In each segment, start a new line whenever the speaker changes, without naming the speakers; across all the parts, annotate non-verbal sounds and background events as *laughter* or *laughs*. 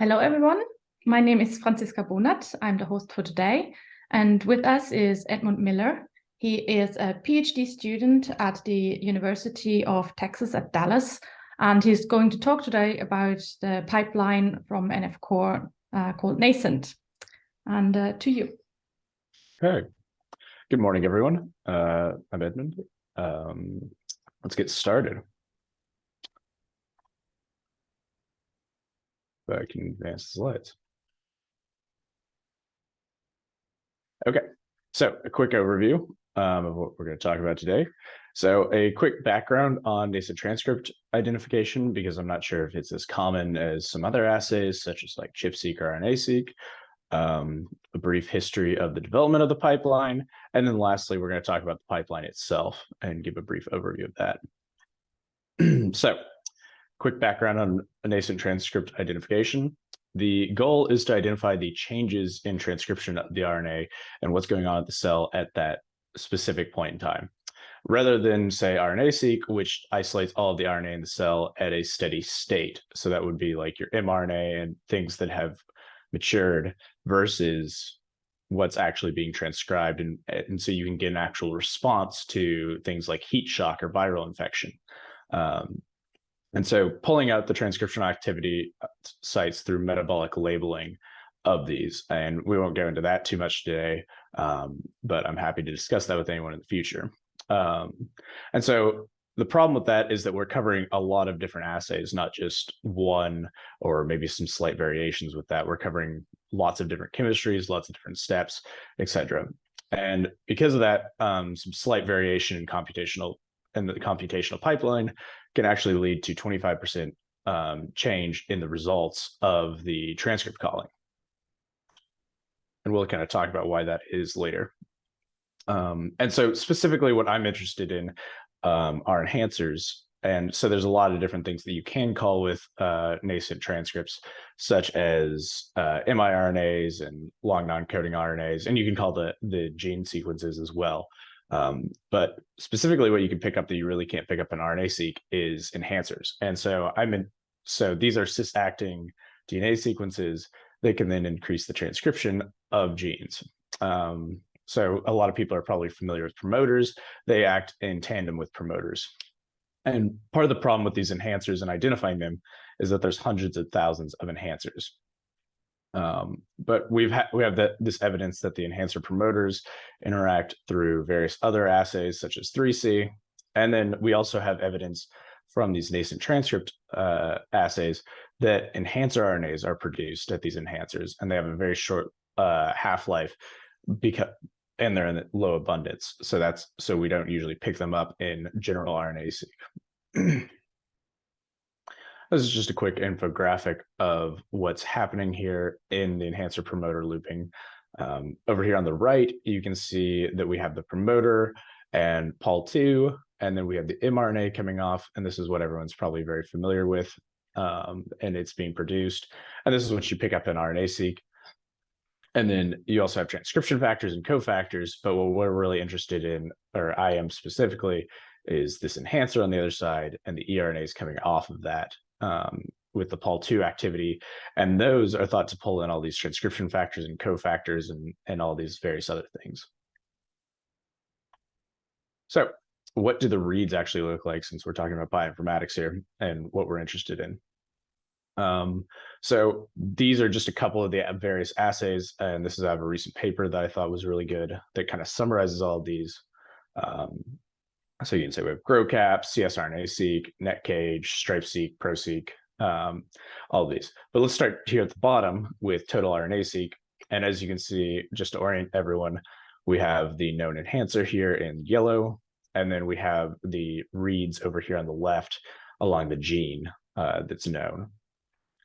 Hello, everyone. My name is Franziska Bonath. I'm the host for today. And with us is Edmund Miller. He is a PhD student at the University of Texas at Dallas. And he's going to talk today about the pipeline from NF Core uh, called Nascent. And uh, to you.
Okay. Good morning, everyone. Uh, I'm Edmund. Um, let's get started. I can advance the slides. Okay, so a quick overview um, of what we're going to talk about today. So a quick background on nascent transcript identification, because I'm not sure if it's as common as some other assays, such as like ChIP-seq or RNA-seq. Um, a brief history of the development of the pipeline. And then lastly, we're going to talk about the pipeline itself and give a brief overview of that. *clears throat* so quick background on nascent transcript identification. The goal is to identify the changes in transcription of the RNA and what's going on at the cell at that specific point in time, rather than say RNA-seq, which isolates all of the RNA in the cell at a steady state. So that would be like your mRNA and things that have matured versus what's actually being transcribed. And, and so you can get an actual response to things like heat shock or viral infection. Um, and so pulling out the transcriptional activity uh, sites through metabolic labeling of these, and we won't go into that too much today, um, but I'm happy to discuss that with anyone in the future. Um, and so the problem with that is that we're covering a lot of different assays, not just one or maybe some slight variations with that. We're covering lots of different chemistries, lots of different steps, etc. And because of that, um, some slight variation in computational and the computational pipeline can actually lead to 25% um, change in the results of the transcript calling. And we'll kind of talk about why that is later. Um, and so specifically what I'm interested in um, are enhancers. And so there's a lot of different things that you can call with uh, nascent transcripts, such as uh, miRNAs and long non-coding RNAs, and you can call the, the gene sequences as well. Um, but specifically what you can pick up that you really can't pick up in RNA-seq is enhancers. And so I'm in, so these are cis-acting DNA sequences that can then increase the transcription of genes. Um, so a lot of people are probably familiar with promoters. They act in tandem with promoters. And part of the problem with these enhancers and identifying them is that there's hundreds of thousands of enhancers. Um, but we've we have that this evidence that the enhancer promoters interact through various other assays such as 3C. And then we also have evidence from these nascent transcript uh, assays that enhancer RNAs are produced at these enhancers, and they have a very short uh, half-life because and they're in low abundance. So that's so we don't usually pick them up in general RNA-seq. *clears throat* This is just a quick infographic of what's happening here in the enhancer promoter looping. Um, over here on the right, you can see that we have the promoter and Pol2, and then we have the mRNA coming off, and this is what everyone's probably very familiar with, um, and it's being produced. And this is what you pick up in RNA-seq. And then you also have transcription factors and cofactors, but what we're really interested in, or I am specifically, is this enhancer on the other side and the eRNAs coming off of that um, with the Pol2 activity. And those are thought to pull in all these transcription factors and cofactors and, and all these various other things. So what do the reads actually look like since we're talking about bioinformatics here and what we're interested in? Um, so these are just a couple of the various assays, and this is out of a recent paper that I thought was really good that kind of summarizes all of these. Um, so you can say we have GROCAP, CSRNA-seq, NetCage, StripeSeq, ProSeq, um, all these. But let's start here at the bottom with total RNA-seq. And as you can see, just to orient everyone, we have the known enhancer here in yellow, and then we have the reads over here on the left along the gene uh, that's known.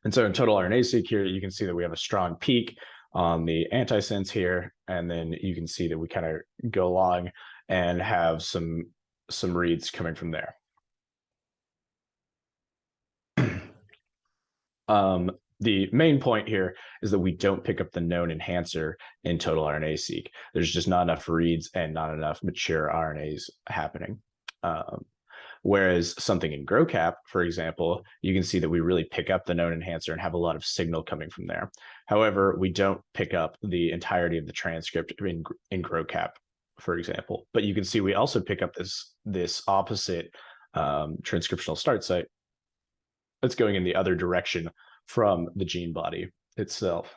And so in total RNA-seq here, you can see that we have a strong peak on the antisense here, and then you can see that we kind of go along and have some some reads coming from there. *clears throat* um, the main point here is that we don't pick up the known enhancer in total RNA-seq. There's just not enough reads and not enough mature RNAs happening. Um, Whereas something in GROCAP, for example, you can see that we really pick up the known enhancer and have a lot of signal coming from there. However, we don't pick up the entirety of the transcript in, in GROCAP, for example. But you can see we also pick up this, this opposite um, transcriptional start site that's going in the other direction from the gene body itself.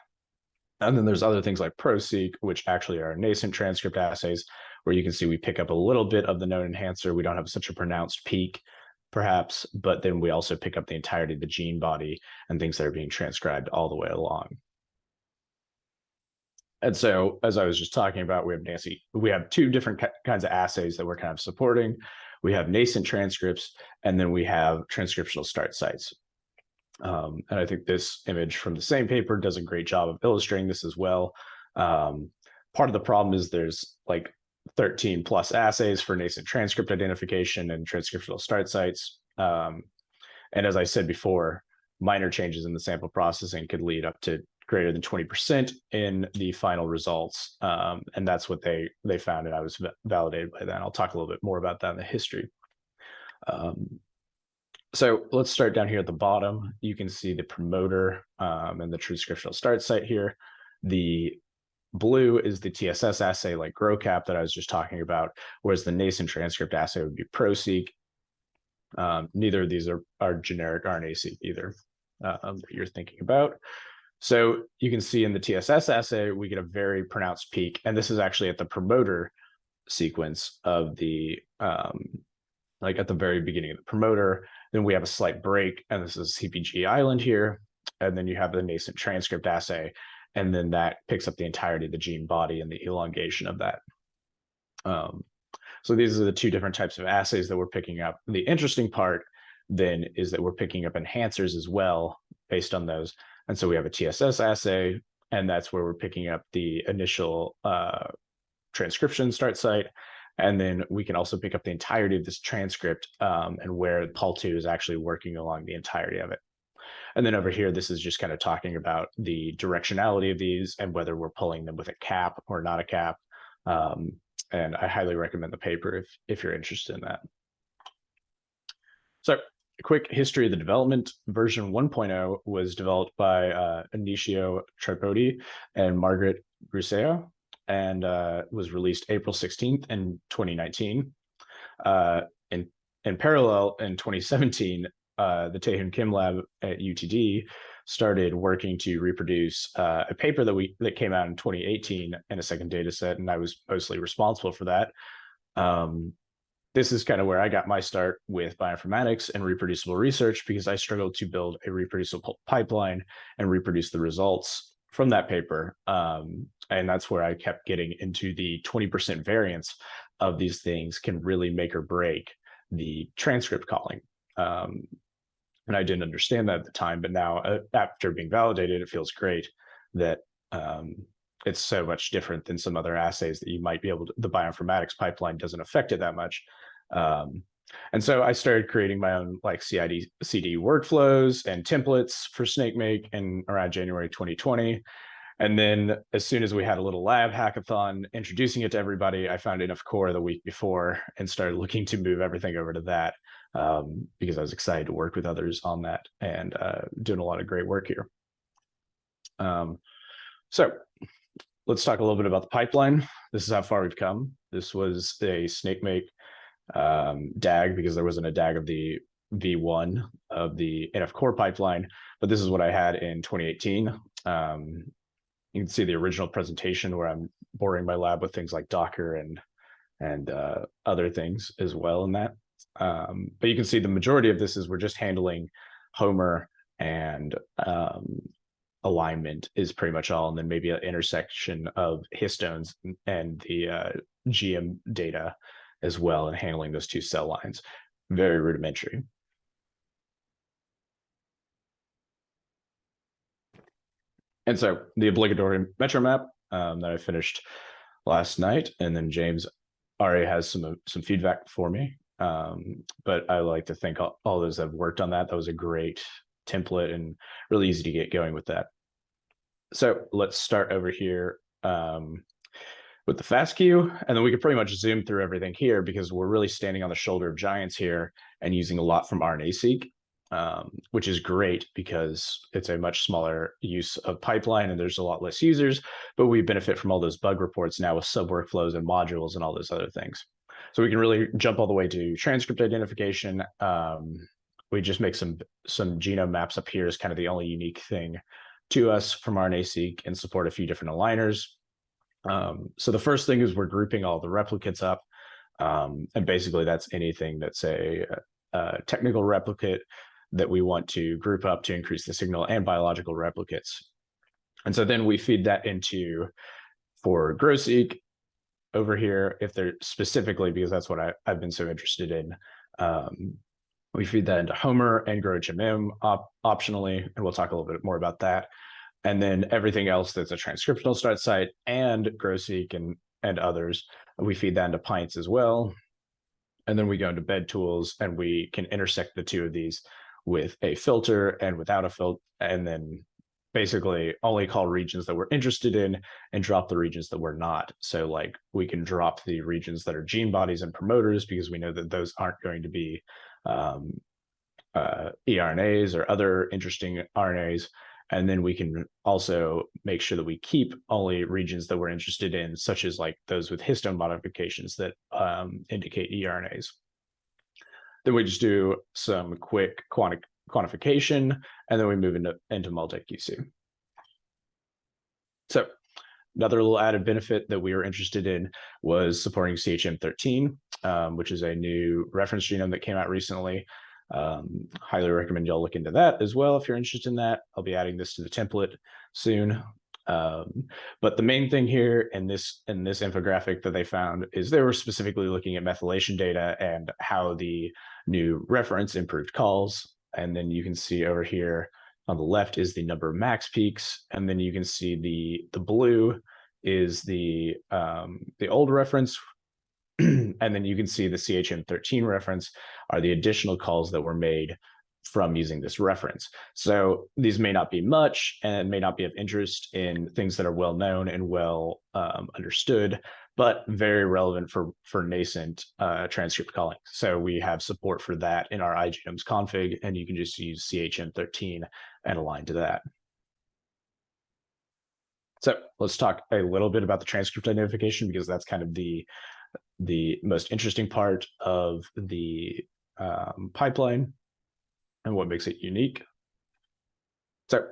And then there's other things like ProSeq, which actually are nascent transcript assays, where you can see we pick up a little bit of the known enhancer. We don't have such a pronounced peak, perhaps, but then we also pick up the entirety of the gene body and things that are being transcribed all the way along. And so, as I was just talking about, we have Nancy, we have two different kinds of assays that we're kind of supporting. We have nascent transcripts, and then we have transcriptional start sites. Um, and I think this image from the same paper does a great job of illustrating this as well. Um, part of the problem is there's like 13 plus assays for nascent transcript identification and transcriptional start sites. Um, and as I said before, minor changes in the sample processing could lead up to greater than 20% in the final results. Um, and that's what they they found, and I was validated by that. I'll talk a little bit more about that in the history. Um, so let's start down here at the bottom. You can see the promoter um, and the transcriptional start site here. The blue is the TSS assay like GROCAP that I was just talking about, whereas the nascent transcript assay would be ProSeq. Um, neither of these are, are generic RNA-seq either uh, that you're thinking about. So you can see in the TSS assay, we get a very pronounced peak, and this is actually at the promoter sequence of the, um, like at the very beginning of the promoter, then we have a slight break, and this is CPG island here. And then you have the nascent transcript assay, and then that picks up the entirety of the gene body and the elongation of that. Um, so these are the two different types of assays that we're picking up. The interesting part then is that we're picking up enhancers as well based on those. And so we have a TSS assay, and that's where we're picking up the initial uh, transcription start site. And then we can also pick up the entirety of this transcript um, and where Pol2 is actually working along the entirety of it. And then over here, this is just kind of talking about the directionality of these and whether we're pulling them with a cap or not a cap. Um, and I highly recommend the paper if, if you're interested in that. So quick history of the development. Version 1.0 was developed by uh, Tripodi and Margaret Gruca and uh, was released April 16th in 2019. Uh, in, in parallel, in 2017, uh, the Taehoon Kim lab at UTD started working to reproduce uh, a paper that we that came out in 2018 in a second data set, and I was mostly responsible for that. Um, this is kind of where I got my start with bioinformatics and reproducible research because I struggled to build a reproducible pipeline and reproduce the results from that paper. Um, and that's where I kept getting into the 20% variance of these things can really make or break the transcript calling. Um, and I didn't understand that at the time, but now uh, after being validated, it feels great that um, it's so much different than some other assays that you might be able to, the bioinformatics pipeline doesn't affect it that much. Um, and so I started creating my own like CID CD workflows and templates for SnakeMake in around January 2020. And then as soon as we had a little lab hackathon introducing it to everybody, I found NF Core the week before and started looking to move everything over to that um, because I was excited to work with others on that and uh, doing a lot of great work here. Um, so let's talk a little bit about the pipeline. This is how far we've come. This was a SnakeMake um, DAG because there wasn't a DAG of the V1 of the NF-Core pipeline, but this is what I had in 2018. Um, you can see the original presentation where I'm boring my lab with things like Docker and and uh, other things as well in that. Um, but you can see the majority of this is we're just handling Homer and um, alignment is pretty much all, and then maybe an intersection of histones and the uh, GM data as well, and handling those two cell lines. Very rudimentary. And so the obligatory MetroMap um, that I finished last night, and then James already has some some feedback for me um, but I like to thank all, all those that have worked on that. That was a great template and really easy to get going with that. So let's start over here. Um, with the FASTQ, and then we could pretty much zoom through everything here because we're really standing on the shoulder of giants here and using a lot from RNA-seq, um, which is great because it's a much smaller use of pipeline and there's a lot less users, but we benefit from all those bug reports now with sub workflows and modules and all those other things. So we can really jump all the way to transcript identification. Um, we just make some some genome maps up here is kind of the only unique thing to us from RNA-seq and support a few different aligners. Um, so the first thing is we're grouping all the replicates up. Um, and basically that's anything that's a, a, technical replicate that we want to group up to increase the signal and biological replicates. And so then we feed that into for GRO-seq over here, if they're specifically, because that's what I, have been so interested in. Um, we feed that into Homer and groHMM op optionally, and we'll talk a little bit more about that and then everything else that's a transcriptional start site and GRO-seq and, and others, we feed that into Pints as well. And then we go into bed tools and we can intersect the two of these with a filter and without a filter, and then basically only call regions that we're interested in and drop the regions that we're not. So like we can drop the regions that are gene bodies and promoters because we know that those aren't going to be um, uh, eRNAs or other interesting RNAs. And then we can also make sure that we keep only regions that we're interested in, such as like those with histone modifications that um, indicate eRNAs. Then we just do some quick quanti quantification, and then we move into, into multi-QC. So another little added benefit that we were interested in was supporting CHM13, um, which is a new reference genome that came out recently. Um, highly recommend y'all look into that as well if you're interested in that. I'll be adding this to the template soon. Um, but the main thing here in this in this infographic that they found is they were specifically looking at methylation data and how the new reference improved calls. And then you can see over here on the left is the number of MACS peaks, and then you can see the the blue is the um, the old reference *clears throat* and then you can see the CHM13 reference are the additional calls that were made from using this reference. So these may not be much and may not be of interest in things that are well known and well um, understood, but very relevant for, for nascent uh, transcript calling. So we have support for that in our iGenomes config, and you can just use CHM13 and align to that. So let's talk a little bit about the transcript identification because that's kind of the the most interesting part of the um, pipeline and what makes it unique. So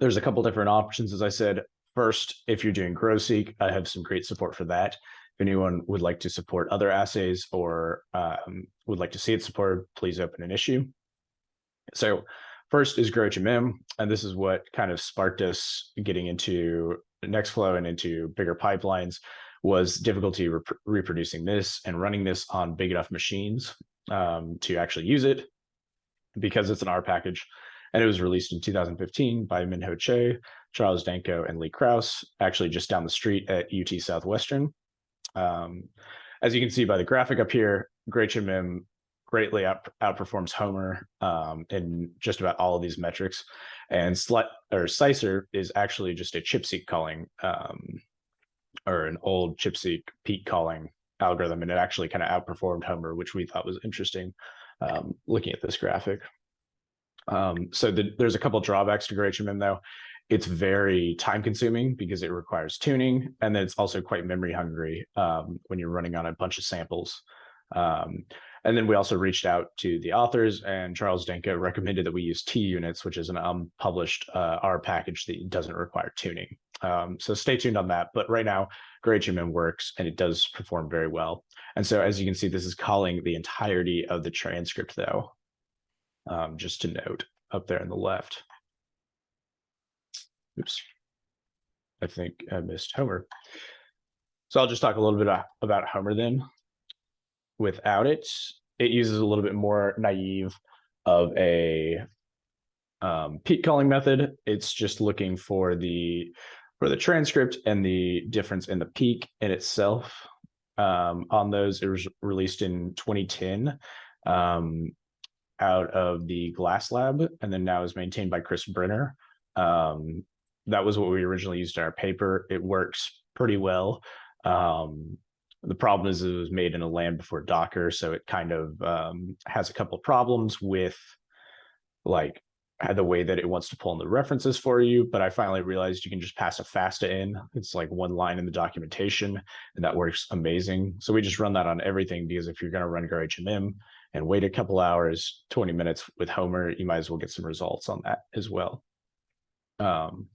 there's a couple different options, as I said. First, if you're doing GRO-seq, I have some great support for that. If anyone would like to support other assays or um, would like to see it supported, please open an issue. So first is groHMM, and this is what kind of sparked us getting into Nextflow and into bigger pipelines was difficulty rep reproducing this and running this on big enough machines um, to actually use it because it's an R package. And it was released in 2015 by Minho Chae, Charles Danko, and Lee Kraus, actually just down the street at UT Southwestern. Um, as you can see by the graphic up here, groHMM greatly out, outperforms Homer um, in just about all of these metrics. And or SICER is actually just a ChIP-seq calling um, or an old ChIP-seq peak calling algorithm, and it actually kind of outperformed Homer, which we thought was interesting um, looking at this graphic. Um, so the, there's a couple drawbacks to groHMM though. It's very time consuming because it requires tuning, and then it's also quite memory hungry um, when you're running on a bunch of samples. Um, and then we also reached out to the authors, and Charles Danko recommended that we use T units, which is an unpublished uh, R package that doesn't require tuning. Um, so stay tuned on that. But right now, groHMM works and it does perform very well. And so as you can see, this is calling the entirety of the transcript though, um, just to note up there on the left. Oops, I think I missed Homer. So I'll just talk a little bit about Homer then. Without it, it uses a little bit more naive of a um, peak calling method. It's just looking for the for the transcript and the difference in the peak in itself. Um, on those, it was released in 2010 um, out of the Glass Lab, and then now is maintained by Chris Benner. Um, that was what we originally used in our paper. It works pretty well. Um, the problem is it was made in a land before Docker, so it kind of um, has a couple of problems with like the way that it wants to pull in the references for you. But I finally realized you can just pass a FASTA in. It's like one line in the documentation, and that works amazing. So we just run that on everything because if you're going to run groHMM and wait a couple hours, 20 minutes with Homer, you might as well get some results on that as well. Um,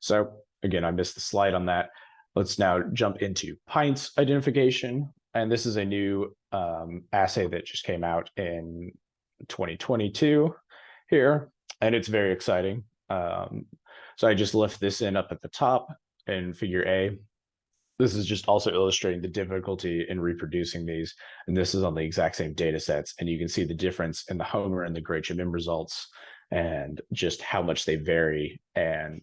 so again, I missed the slide on that. Let's now jump into pints identification. And this is a new um, assay that just came out in 2022 here, and it's very exciting. Um, so I just left this in up at the top in figure A. This is just also illustrating the difficulty in reproducing these. And this is on the exact same data sets. And you can see the difference in the Homer and the groHMM results and just how much they vary and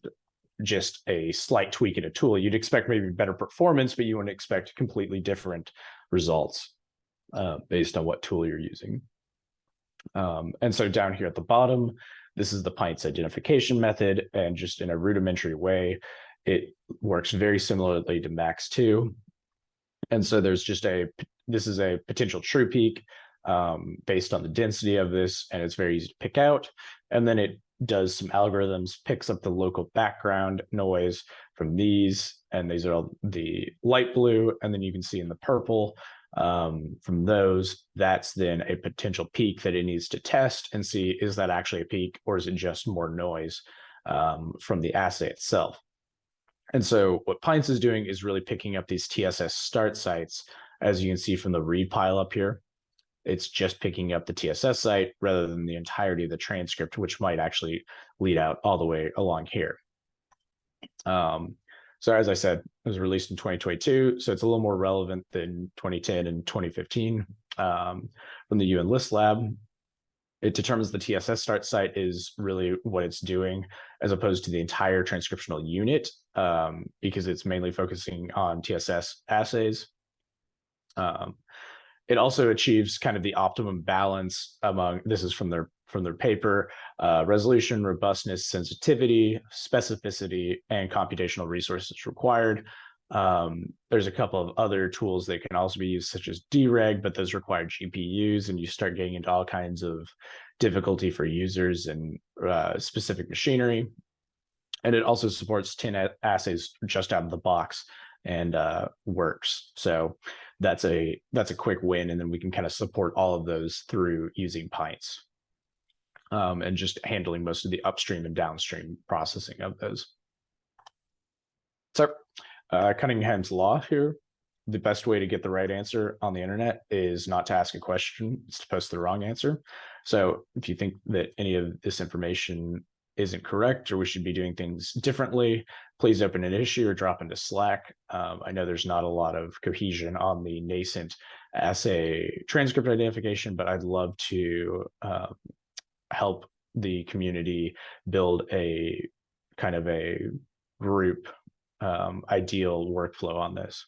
just a slight tweak in a tool. You'd expect maybe better performance, but you wouldn't expect completely different results uh, based on what tool you're using. Um, and so down here at the bottom, this is the pints identification method. And just in a rudimentary way, it works very similarly to MACS2. And so there's just a, this is a potential true peak um, based on the density of this, and it's very easy to pick out. And then it does some algorithms, picks up the local background noise from these, and these are all the light blue, and then you can see in the purple um, from those, that's then a potential peak that it needs to test and see, is that actually a peak or is it just more noise um, from the assay itself? And so what Pints is doing is really picking up these TSS start sites, as you can see from the read pile up here. It's just picking up the TSS site rather than the entirety of the transcript, which might actually lead out all the way along here. Um, so as I said, it was released in 2022, so it's a little more relevant than 2010 and 2015 um, from the UN List Lab. It determines the TSS start site is really what it's doing, as opposed to the entire transcriptional unit, um, because it's mainly focusing on TSS assays. Um, it also achieves kind of the optimum balance among, this is from their from their paper, uh, resolution, robustness, sensitivity, specificity, and computational resources required. Um, there's a couple of other tools that can also be used, such as DREG, but those require GPUs, and you start getting into all kinds of difficulty for users and uh, specific machinery. And it also supports 10 assays just out of the box and uh, works. So that's a that's a quick win, and then we can kind of support all of those through using Pints um, and just handling most of the upstream and downstream processing of those. So uh, Cunningham's law here, the best way to get the right answer on the internet is not to ask a question, it's to post the wrong answer. So if you think that any of this information isn't correct or we should be doing things differently, please open an issue or drop into Slack. Um, I know there's not a lot of cohesion on the nascent assay transcript identification, but I'd love to uh, help the community build a kind of a group um, ideal workflow on this.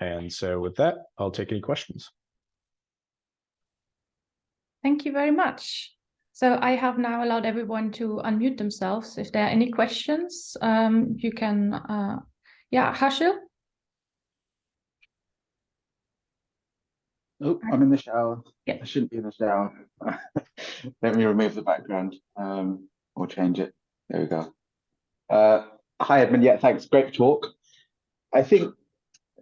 And so with that, I'll take any questions.
Thank you very much. So I have now allowed everyone to unmute themselves. If there are any questions, um, you can, uh, yeah, Harshil?
Oh, I'm in the shower.
Yeah.
I shouldn't be in the shower. *laughs* Let me remove the background um, or change it. There we go. Uh, hi, Edmund. Yeah, thanks. Great talk. I think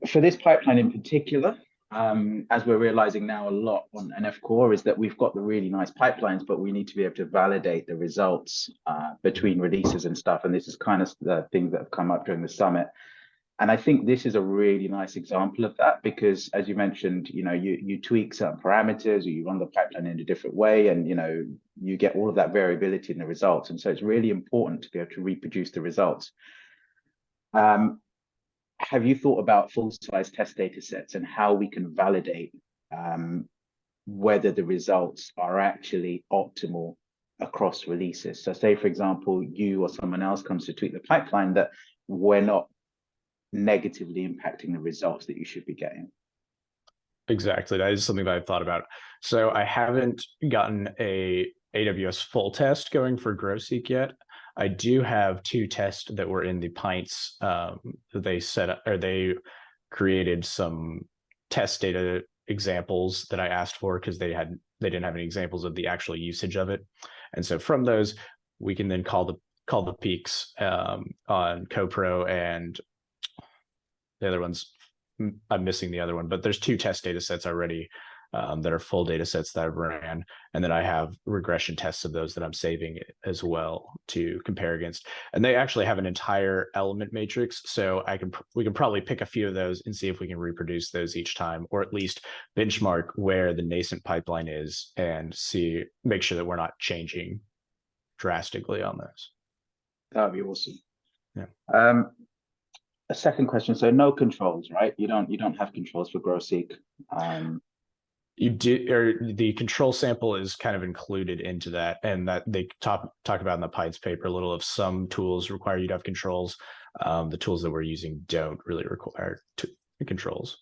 for this pipeline in particular, um, as we're realizing now a lot on NF Core is that we've got the really nice pipelines, but we need to be able to validate the results uh, between releases and stuff. And this is kind of the things that have come up during the summit. And I think this is a really nice example of that because, as you mentioned, you know, you you tweak certain parameters or you run the pipeline in a different way, and you know, you get all of that variability in the results. And so it's really important to be able to reproduce the results. Um, have you thought about full-size test data sets and how we can validate um, whether the results are actually optimal across releases? So say, for example, you or someone else comes to tweak the pipeline that we're not negatively impacting the results that you should be getting.
Exactly. That is something that I've thought about. So I haven't gotten a AWS full test going for GRO-seq yet. I do have two tests that were in the pints. Um, they set up or they created some test data examples that I asked for because they had they didn't have any examples of the actual usage of it. And so from those, we can then call the call the peaks um, on CoPro and the other ones. I'm missing the other one, but there's two test data sets already um, that are full data sets that I've ran. And then I have regression tests of those that I'm saving as well to compare against. And they actually have an entire element matrix. So I can we can probably pick a few of those and see if we can reproduce those each time, or at least benchmark where the nascent pipeline is and see make sure that we're not changing drastically on those.
That would be awesome.
Yeah.
Um, a second question. So no controls, right? You don't you don't have controls for GRO-seq. Um,
you do or the control sample is kind of included into that and that they talk talk about in the PINTS paper a little of some tools require you to have controls um, the tools that we're using don't really require to, controls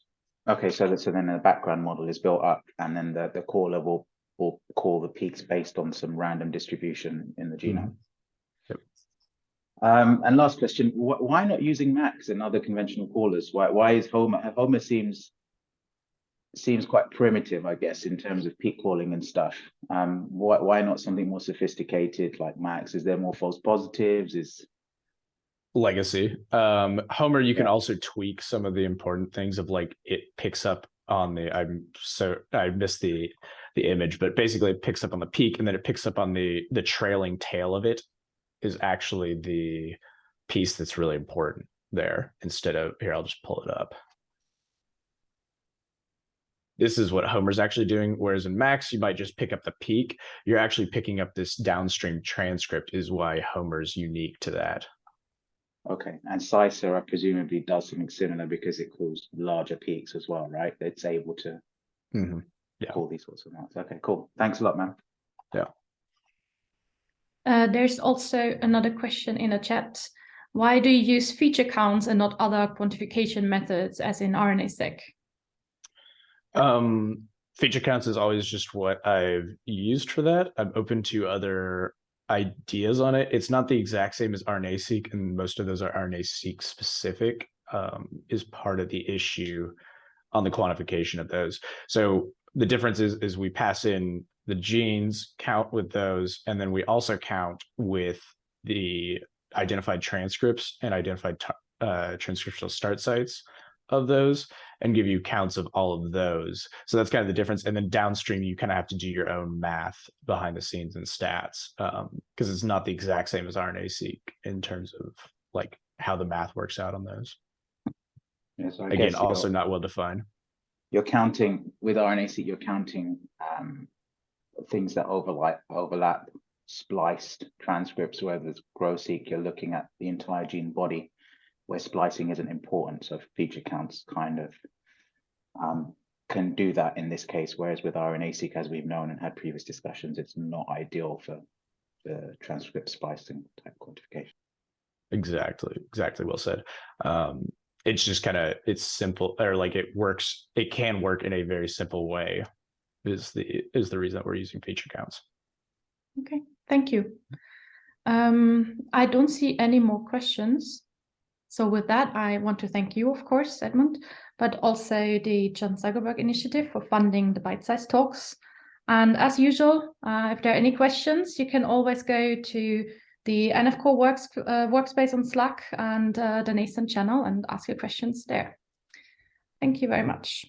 okay so so then the background model is built up and then the the caller will will call the peaks based on some random distribution in the genome mm -hmm.
yep.
um, and last question wh why not using MACS and other conventional callers why why is homer homer seems seems quite primitive, I guess, in terms of peak calling and stuff. Um, why, why not something more sophisticated like MACS? Is there more false positives? Is
legacy. Um, Homer, you yeah. can also tweak some of the important things of like it picks up on the I'm so I missed the the image, but basically it picks up on the peak and then it picks up on the the trailing tail of it is actually the piece that's really important there instead of here, I'll just pull it up this is what Homer's actually doing. Whereas in MACS, you might just pick up the peak. You're actually picking up this downstream transcript is why Homer's unique to that.
Okay, and SICER presumably does something similar because it calls larger peaks as well, right? It's able to
mm -hmm.
yeah. call these sorts of amounts. Okay, cool. Thanks a lot, man.
Yeah.
Uh, there's also another question in the chat. Why do you use feature counts and not other quantification methods as in RNA-seq?
Um, feature counts is always just what I've used for that. I'm open to other ideas on it. It's not the exact same as RNA-seq, and most of those are RNA-seq specific, um, is part of the issue on the quantification of those. So the difference is, is we pass in the genes, count with those, and then we also count with the identified transcripts and identified uh, transcriptional start sites of those and give you counts of all of those. So that's kind of the difference. And then downstream, you kind of have to do your own math behind the scenes and stats because um, it's not the exact same as RNA-seq in terms of like how the math works out on those.
Yeah, so
Again, also not well defined.
You're counting with RNA-seq, you're counting um, things that overlap, overlap spliced transcripts, where there's GRO-seq, you're looking at the entire gene body where splicing isn't important. So feature counts kind of um, can do that in this case, whereas with RNA-seq, as we've known and had previous discussions, it's not ideal for the transcript splicing type quantification.
Exactly, exactly well said. Um, it's just kind of it's simple or like it works. It can work in a very simple way. Is the is the reason that we're using feature counts.
Okay, thank you. Um, I don't see any more questions. So with that, I want to thank you, of course, Edmund, but also the Chan Zuckerberg Initiative for funding the Bytesize Talks. And as usual, uh, if there are any questions, you can always go to the NF Core works, uh, workspace on Slack and uh, the Nascent channel and ask your questions there. Thank you very much.